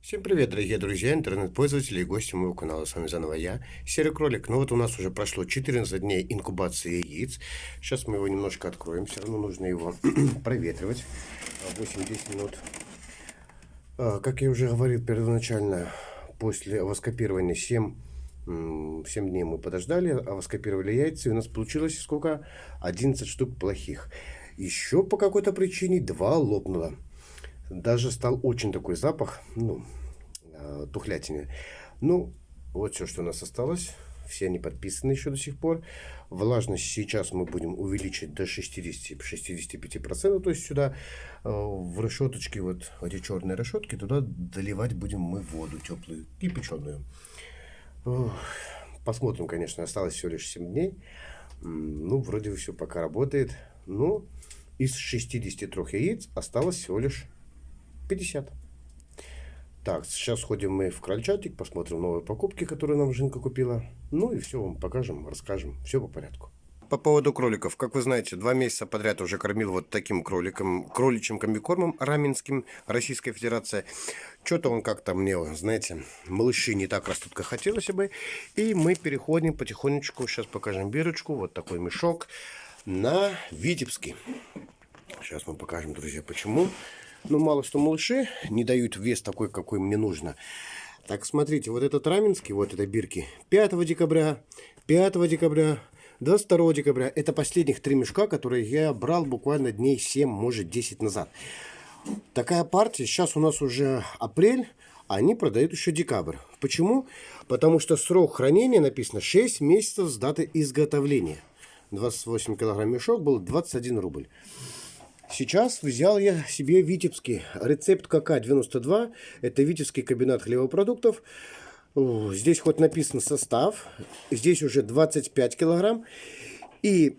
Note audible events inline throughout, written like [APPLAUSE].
Всем привет, дорогие друзья, интернет-пользователи и гости моего канала. С вами заново я, Серый Кролик. Ну вот у нас уже прошло 14 дней инкубации яиц. Сейчас мы его немножко откроем. Все равно нужно его [CLEARS THROAT] проветривать. 8-10 минут. А, как я уже говорил первоначально, после воскопирования 7, 7 дней мы подождали, а воскопировали яйца. И у нас получилось сколько? 11 штук плохих. Еще по какой-то причине 2 лопнуло. Даже стал очень такой запах, ну, э, тухлятины. Ну, вот все, что у нас осталось. Все они подписаны еще до сих пор. Влажность сейчас мы будем увеличить до 60-65%. То есть сюда э, в решеточки, вот эти черные решетки, туда доливать будем мы воду теплую, кипяченую. Посмотрим, конечно, осталось всего лишь 7 дней. Ну, вроде все пока работает. Но из 63 яиц осталось всего лишь 50. Так, сейчас сходим мы в крольчатик, посмотрим новые покупки, которые нам Жинка купила. Ну и все вам покажем, расскажем. Все по порядку. По поводу кроликов. Как вы знаете, два месяца подряд уже кормил вот таким кроликом, кроличьим комбикормом раменским Российская Федерация. Что-то он как-то мне, знаете, малыши не так растут, как хотелось бы. И мы переходим потихонечку, сейчас покажем бирочку, вот такой мешок на Витебский. Сейчас мы покажем, друзья, почему. Ну, мало что малыши не дают вес такой, какой мне нужно. Так, смотрите, вот этот раменский, вот это бирки, 5 декабря, 5 декабря, 22 декабря. Это последних три мешка, которые я брал буквально дней 7, может 10 назад. Такая партия, сейчас у нас уже апрель, а они продают еще декабрь. Почему? Потому что срок хранения написано 6 месяцев с даты изготовления. 28 килограмм мешок был 21 рубль. Сейчас взял я себе витебский рецепт КК-92. Это витебский комбинат хлебопродуктов. Здесь хоть написан состав. Здесь уже 25 килограмм. И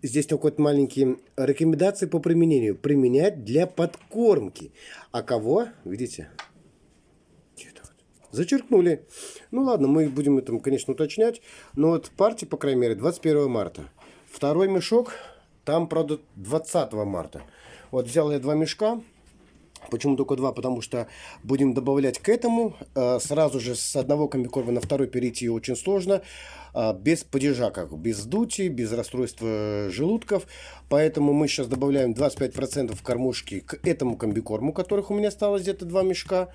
здесь такой вот маленькие рекомендации по применению. Применять для подкормки. А кого? Видите? Зачеркнули. Ну ладно, мы будем это, конечно, уточнять. Но вот партия, по крайней мере, 21 марта. Второй мешок там, правда, 20 марта. Вот взял я два мешка. Почему только два? Потому что будем добавлять к этому. Э, сразу же с одного комбикорма на второй перейти очень сложно. Э, без падежа, как без дути, без расстройства желудков. Поэтому мы сейчас добавляем 25% кормушки к этому комбикорму, которых у меня осталось где-то два мешка.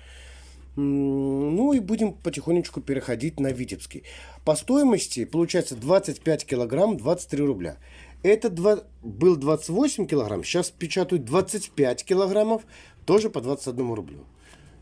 Ну и будем потихонечку переходить на Витебский. По стоимости получается 25 килограмм 23 рубля. Это два, был 28 килограмм, сейчас печатают 25 килограммов, тоже по 21 рублю.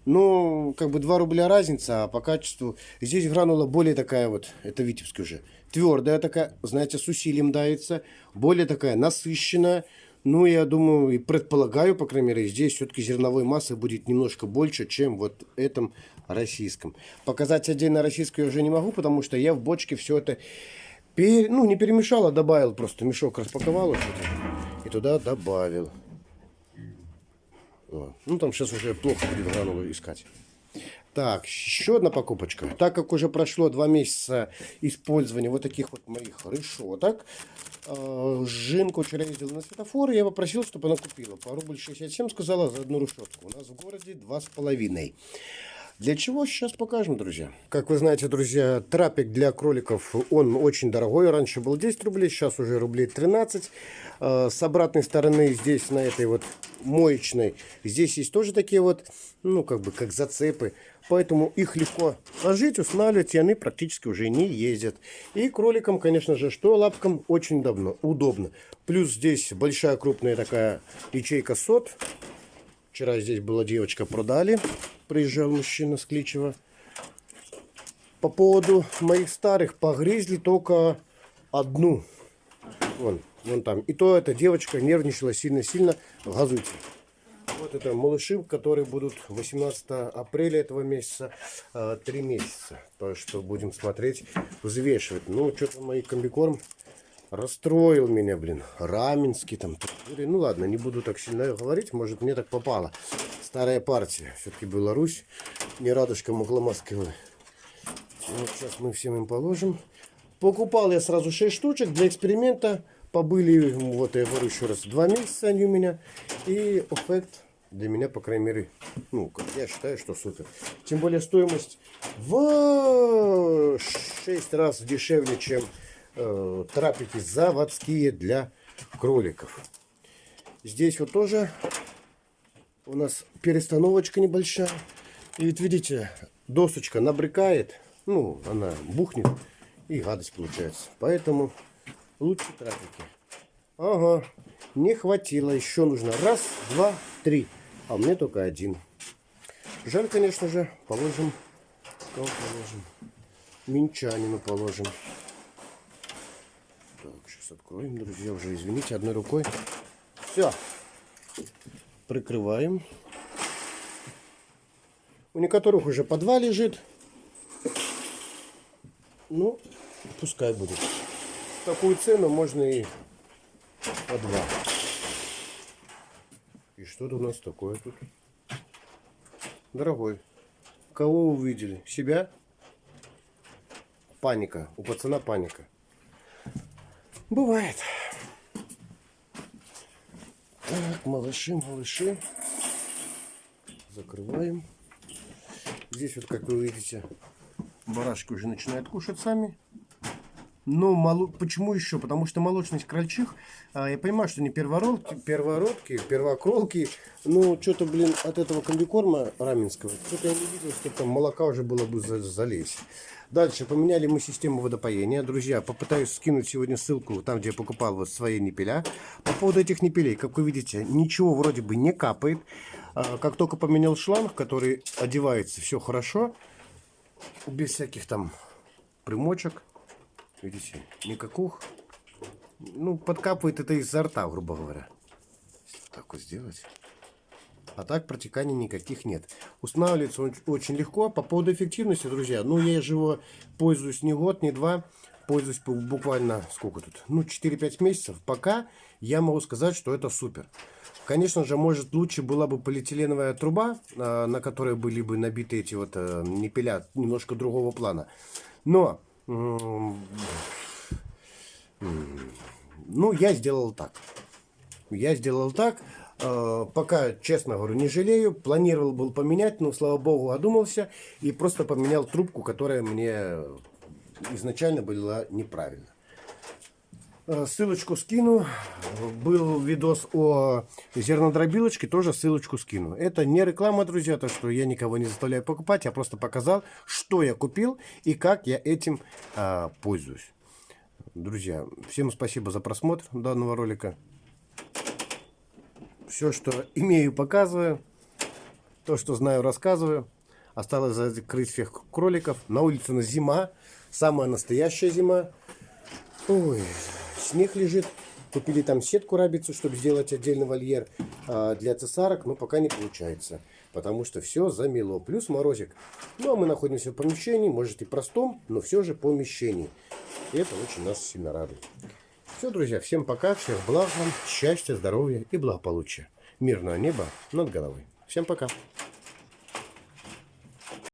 Ну, как бы 2 рубля разница, а по качеству... Здесь гранула более такая вот, это Витебский уже, твердая такая, знаете, с усилием дается, более такая насыщенная. Ну, я думаю и предполагаю, по крайней мере, здесь все-таки зерновой массы будет немножко больше, чем вот этом российском. Показать отдельно российскую я уже не могу, потому что я в бочке все это Пер... Ну, не перемешал, а добавил просто. Мешок распаковал и туда добавил. Вот. Ну, там сейчас уже плохо будет гранулу искать. Так, еще одна покупочка. Так как уже прошло два месяца использования вот таких вот моих решеток, э, Жинку вчера ездил на светофор, я попросил, чтобы она купила. По рубль 67 сказала за одну решетку. У нас в городе два с половиной. Для чего сейчас покажем, друзья. Как вы знаете, друзья, трапик для кроликов, он очень дорогой. Раньше был 10 рублей, сейчас уже рублей 13. А, с обратной стороны здесь, на этой вот моечной, здесь есть тоже такие вот, ну, как бы, как зацепы. Поэтому их легко ложить, устанавливать, и они практически уже не ездят. И кроликам, конечно же, что лапкам очень давно, удобно. Плюс здесь большая крупная такая ячейка сот. Вчера здесь была девочка, продали. Приезжал мужчина с Кличева. По поводу моих старых погрызли только одну. Вон, вон там. И то эта девочка нервничала сильно-сильно. Газуйте. Вот это малыши, которые будут 18 апреля этого месяца, 3 а, месяца. То, что будем смотреть, взвешивать. Ну, что-то мои комбикорм расстроил меня, блин. Раменский там. Ну ладно, не буду так сильно говорить, может мне так попало. Старая партия. Все-таки Беларусь. Не радужка Мугломаскова. Вот сейчас мы всем им положим. Покупал я сразу 6 штучек для эксперимента. Побыли, вот я говорю еще раз, 2 месяца они у меня. И эффект Для меня, по крайней мере, ну, я считаю, что супер. Тем более стоимость в 6 раз дешевле, чем э, трапики заводские для кроликов. Здесь вот тоже у нас перестановочка небольшая. И ведь видите, досочка набрекает, ну, она бухнет, и гадость получается. Поэтому лучше трапики. Ага, не хватило, еще нужно раз, два, три. А меня только один. Жаль, конечно же, положим, кого положим? Минчанину положим. Так, сейчас откроем, друзья, уже извините, одной рукой. Все. Прикрываем. У некоторых уже по два лежит. Ну, пускай будет. Такую цену можно и по два. И что-то у нас такое тут. Дорогой, кого увидели? Себя? Паника. У пацана паника. Бывает. Так, малыши, малыши. Закрываем. Здесь вот, как вы видите, барашки уже начинают кушать сами. Но моло... почему еще? Потому что молочность крольчих, а, я понимаю, что не первородки, первородки, первокролки, но что-то, блин, от этого комбикорма раменского, что-то я не видел, что там молока уже было бы за залезть. Дальше поменяли мы систему водопоения. Друзья, попытаюсь скинуть сегодня ссылку там, где я покупал вот свои непеля. По поводу этих непелей, как вы видите, ничего вроде бы не капает. А, как только поменял шланг, который одевается, все хорошо. Без всяких там примочек. Видите, никаких. Ну, подкапывает это изо рта, грубо говоря. Так вот сделать. А так протеканий никаких нет. Устанавливается он очень легко. По поводу эффективности, друзья, ну я же его пользуюсь не год, не два. Пользуюсь буквально, сколько тут, ну 4-5 месяцев. Пока я могу сказать, что это супер. Конечно же, может лучше была бы полиэтиленовая труба, а, на которой были бы набиты эти вот э, непеля немножко другого плана. Но, ну, я сделал так. Я сделал так. Э, пока, честно говорю, не жалею. Планировал был поменять, но, слава богу, одумался. И просто поменял трубку, которая мне изначально была неправильно. Э, ссылочку скину. Был видос о зернодробилочке, тоже ссылочку скину. Это не реклама, друзья, то что я никого не заставляю покупать. Я просто показал, что я купил и как я этим а, пользуюсь. Друзья, всем спасибо за просмотр данного ролика. Все, что имею, показываю. То, что знаю, рассказываю. Осталось закрыть всех кроликов. На улице на зима. Самая настоящая зима. Ой, снег лежит. Купили там сетку рабицу, чтобы сделать отдельный вольер а, для цесарок, но пока не получается. Потому что все замело. Плюс морозик. Ну, а мы находимся в помещении, может и простом, но все же помещении. И это очень нас сильно радует. Все, друзья, всем пока, всех благ вам, счастья, здоровья и благополучия. Мирного неба над головой. Всем пока.